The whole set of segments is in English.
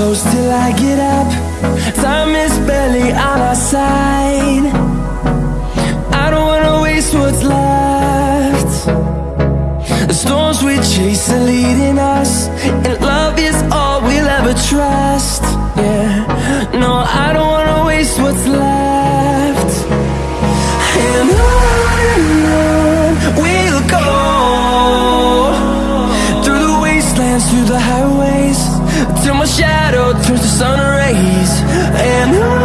close till I get up. Time is barely on our side. I don't wanna waste what's left. The storms we chase are leading us And love is all we'll ever trust. Yeah, no, I don't wanna waste what's left. And on we'll go Through the wastelands, through the highways Till my shadow captures the sun rays and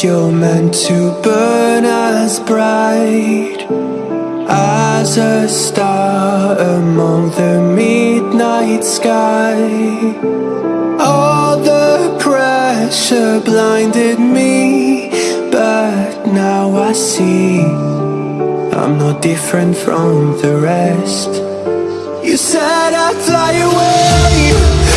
You're meant to burn as bright As a star among the midnight sky. All the pressure blinded me But now I see I'm not different from the rest. You said I'd fly away.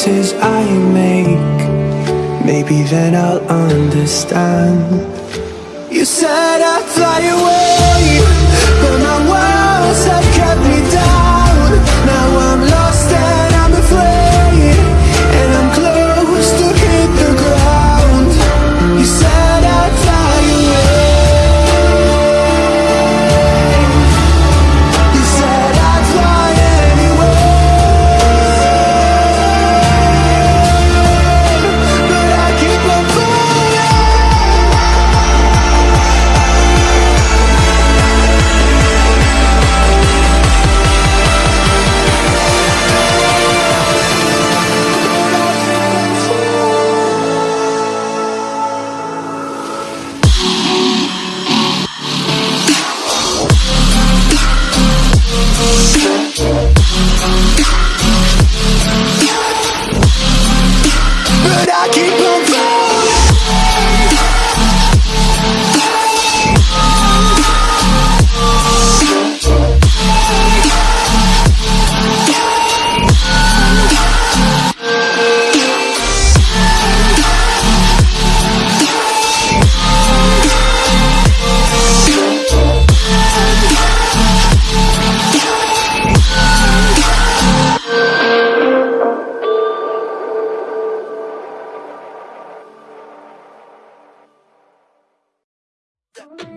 choices I make. Maybe then I'll understand. You said I'd fly away But my words have kept me down. Now I'm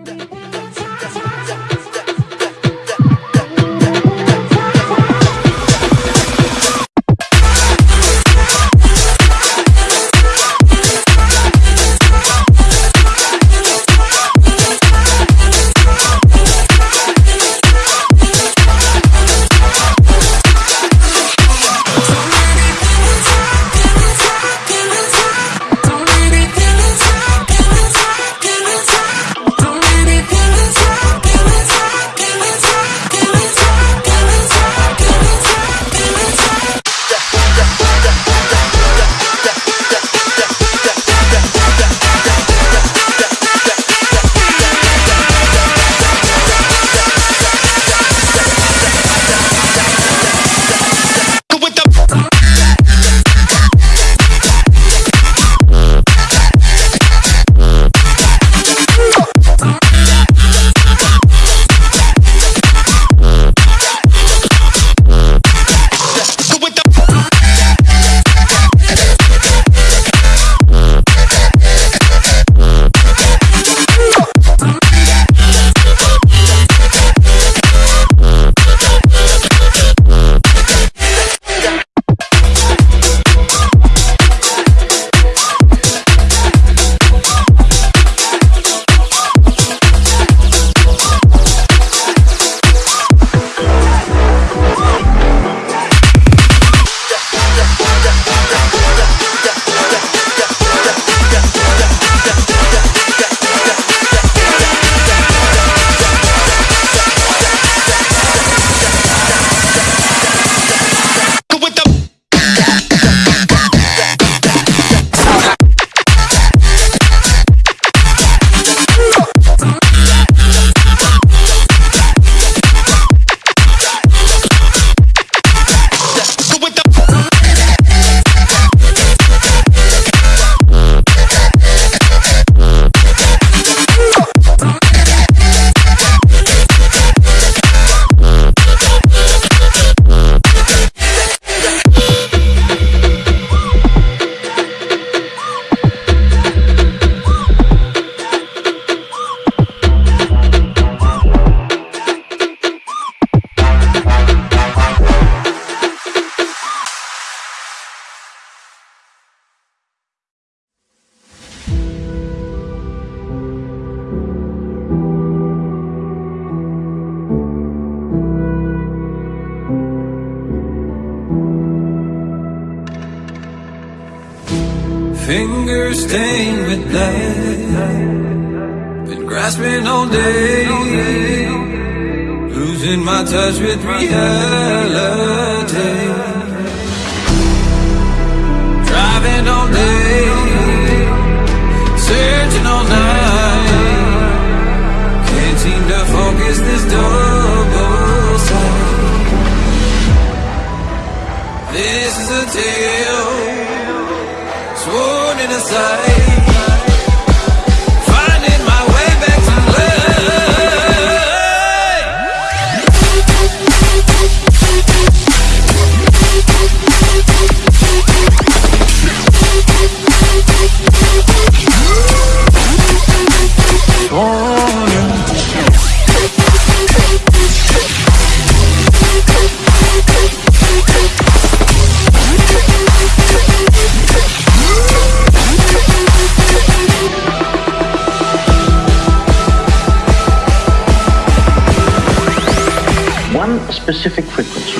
da, da. Sworn specific frequency.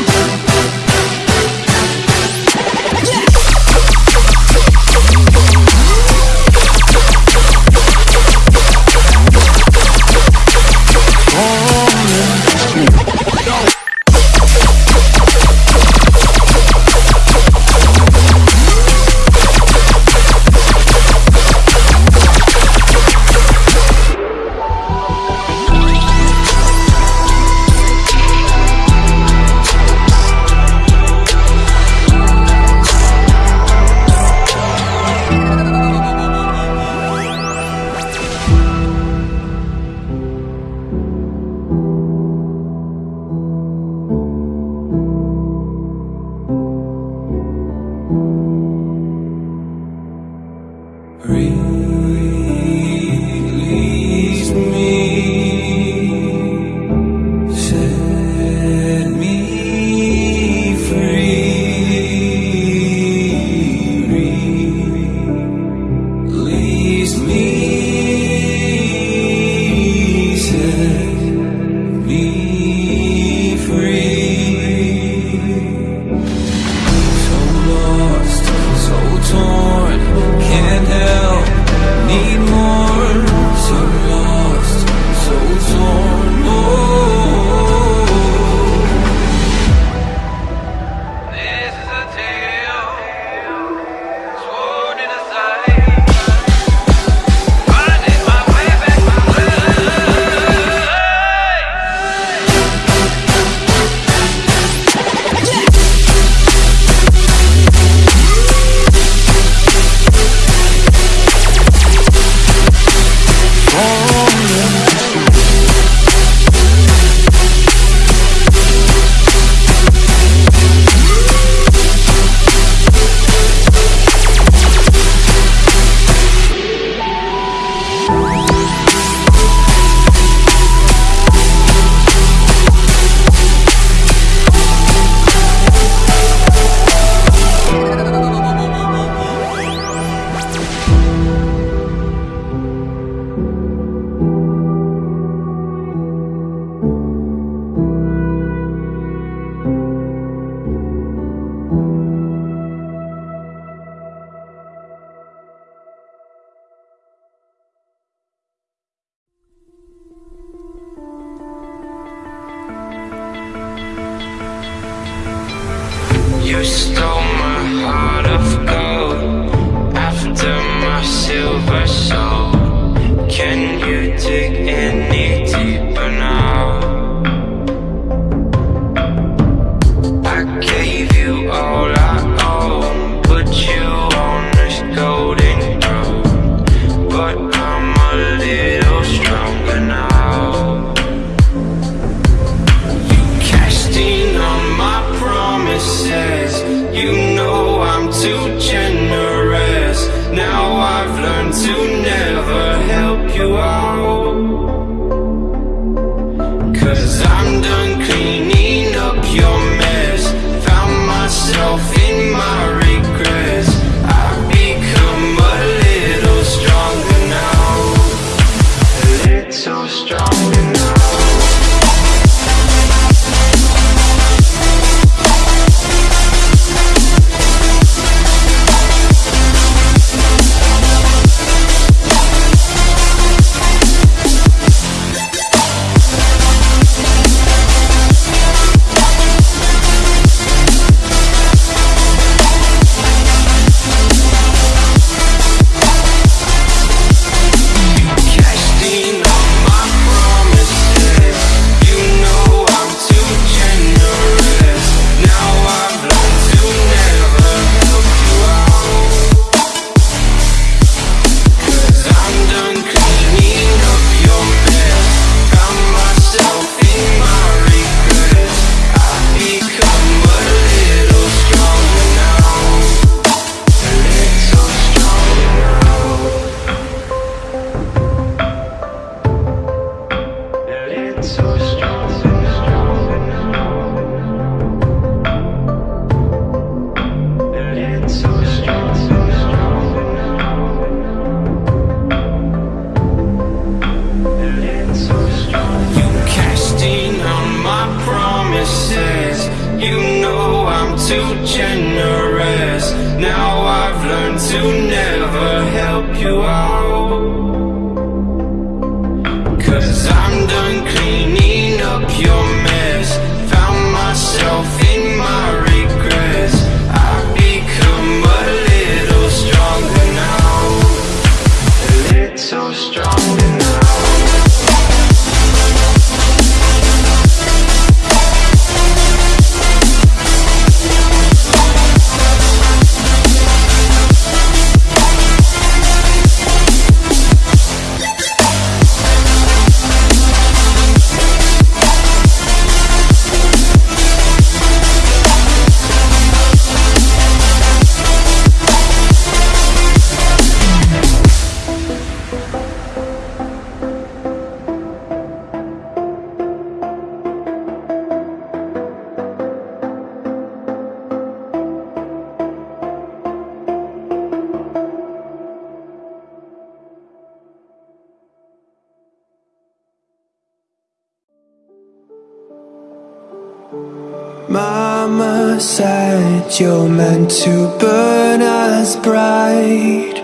other side You're meant to burn as bright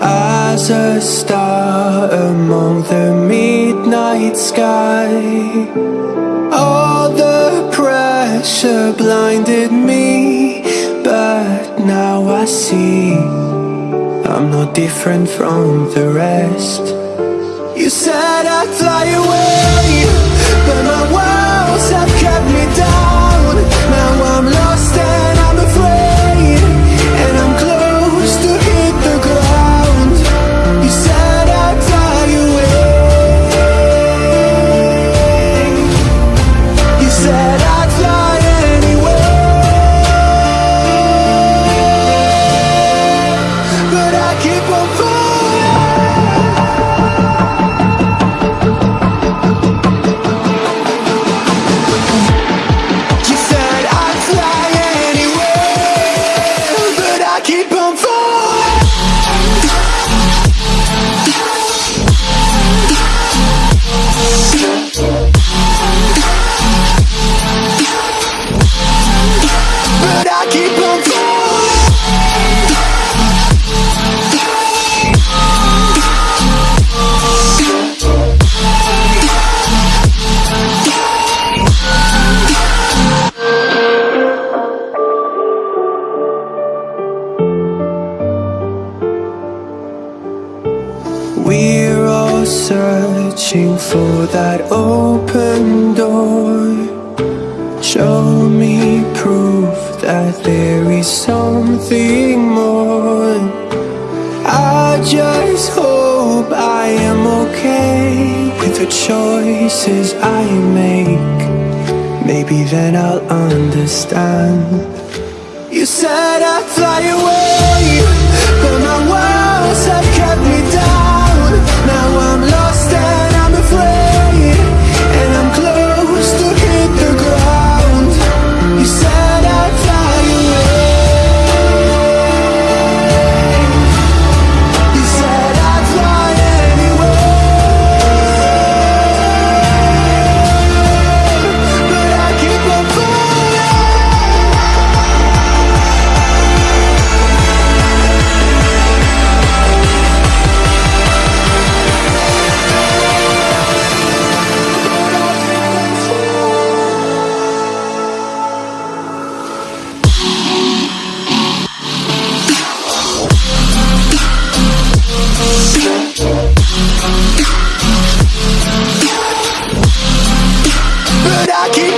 As a star among the midnight sky. All the pressure blinded me But now I see I'm not different from the rest. You said I'd fly away. aquí.